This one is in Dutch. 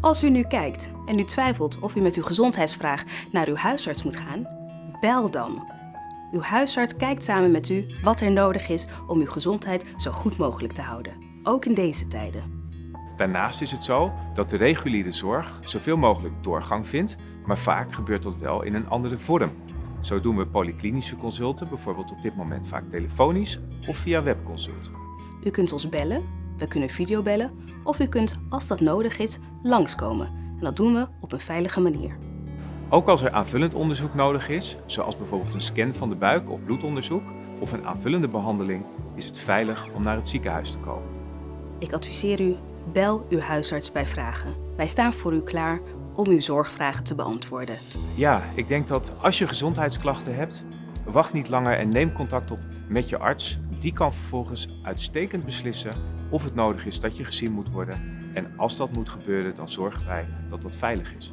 Als u nu kijkt en u twijfelt of u met uw gezondheidsvraag naar uw huisarts moet gaan, bel dan. Uw huisarts kijkt samen met u wat er nodig is om uw gezondheid zo goed mogelijk te houden, ook in deze tijden. Daarnaast is het zo dat de reguliere zorg zoveel mogelijk doorgang vindt, maar vaak gebeurt dat wel in een andere vorm. Zo doen we polyklinische consulten bijvoorbeeld op dit moment vaak telefonisch of via webconsult. U kunt ons bellen, we kunnen videobellen of u kunt, als dat nodig is, langskomen. En dat doen we op een veilige manier. Ook als er aanvullend onderzoek nodig is, zoals bijvoorbeeld een scan van de buik of bloedonderzoek, of een aanvullende behandeling, is het veilig om naar het ziekenhuis te komen. Ik adviseer u, bel uw huisarts bij vragen. Wij staan voor u klaar om uw zorgvragen te beantwoorden. Ja, ik denk dat als je gezondheidsklachten hebt, wacht niet langer en neem contact op met je arts. Die kan vervolgens uitstekend beslissen of het nodig is dat je gezien moet worden. En als dat moet gebeuren, dan zorgen wij dat dat veilig is.